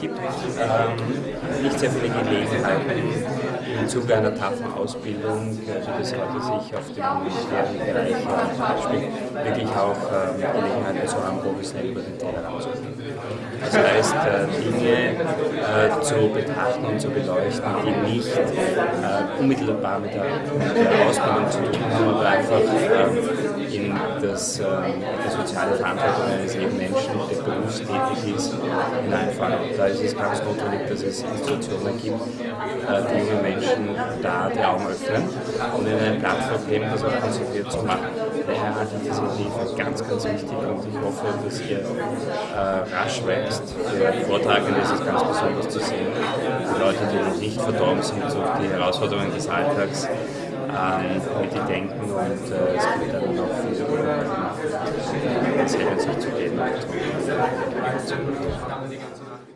gibt ähm, nicht sehr viele Gelegenheiten im Zuge einer taffen Ausbildung, wie das heute sich auf dem humanitären Bereich abspielt, wirklich auch ähm, Gelegenheiten zu haben, professionell über den Tellerrand zu. Das heißt, äh, Dinge äh, zu betrachten und zu beleuchten, die nicht äh, unmittelbar mit der, mit der, Ausbildung zu tun haben, aber einfach äh, in das, äh, die soziale Verantwortung eines jeden Menschen, der berufstätig ist, hineinfallen. Da ist es ganz notwendig, dass es Institutionen gibt, äh, die junge Menschen da die Augen öffnen und ihnen eine Plattform geben, das auch konzentriert zu machen. Daher halte ich diese Hilfe ganz, ganz wichtig und ich hoffe, dass ihr rasch wächst. Für Vortragende ist es ganz besonders zu sehen. Die Leute, die noch nicht verdorben sind durch die Herausforderungen des Alltags, ähm, mit die denken und äh, es gibt dann Leistung, diese Leistung, die ganze